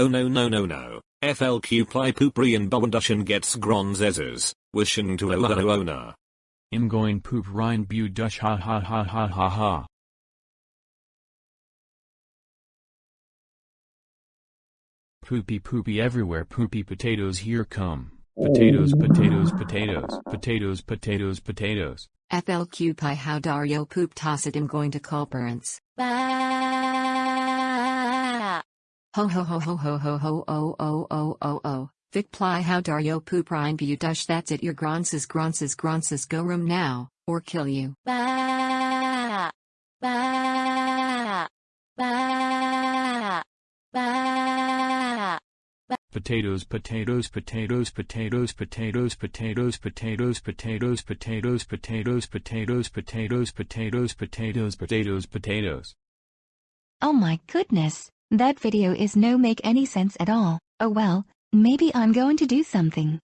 Oh no no no no. FLQ ply pooprian bawandushan gets gronzezes. Wishing to owner. I'm going poop rein bu dush ha ha ha ha ha ha. Poopy poopy everywhere poopy potatoes here come. Potatoes potatoes potatoes potatoes potatoes potatoes. FLQ pi how Dario poop tosset I'm going to call parents. Ho ho ho ho ho ho ho oh oh oh oh oh. Vic ply how Dario poop rein bu dush that's it your gronses gronses gronses go room now, or kill you. Ba ba ba ba Potatoes potatoes potatoes potatoes potatoes potatoes potatoes potatoes potatoes potatoes potatoes potatoes potatoes potatoes potatoes potatoes. Oh my goodness, that video is no make any sense at all. Oh well, maybe I'm going to do something.